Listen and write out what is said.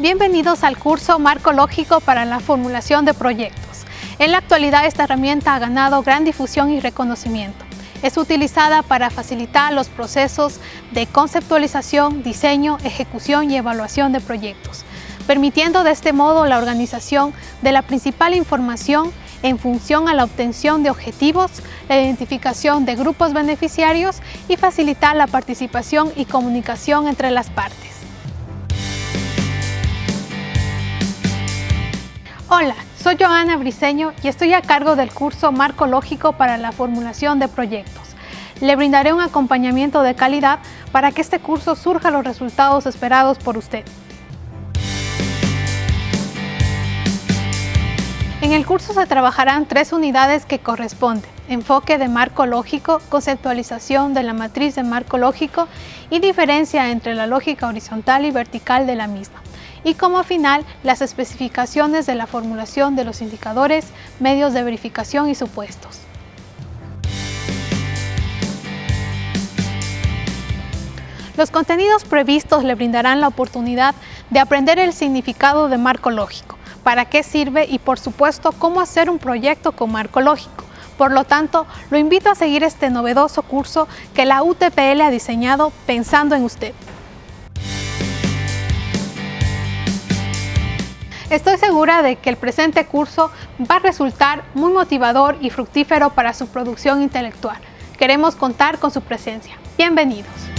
Bienvenidos al curso Marco Lógico para la formulación de proyectos. En la actualidad esta herramienta ha ganado gran difusión y reconocimiento. Es utilizada para facilitar los procesos de conceptualización, diseño, ejecución y evaluación de proyectos, permitiendo de este modo la organización de la principal información en función a la obtención de objetivos, la identificación de grupos beneficiarios y facilitar la participación y comunicación entre las partes. Hola, soy Joana Briceño y estoy a cargo del curso Marco Lógico para la formulación de proyectos. Le brindaré un acompañamiento de calidad para que este curso surja los resultados esperados por usted. En el curso se trabajarán tres unidades que corresponden enfoque de marco lógico, conceptualización de la matriz de marco lógico y diferencia entre la lógica horizontal y vertical de la misma y como final las especificaciones de la formulación de los indicadores, medios de verificación y supuestos. Los contenidos previstos le brindarán la oportunidad de aprender el significado de marco lógico, para qué sirve y por supuesto cómo hacer un proyecto con marco lógico. Por lo tanto, lo invito a seguir este novedoso curso que la UTPL ha diseñado pensando en usted. Estoy segura de que el presente curso va a resultar muy motivador y fructífero para su producción intelectual. Queremos contar con su presencia. Bienvenidos.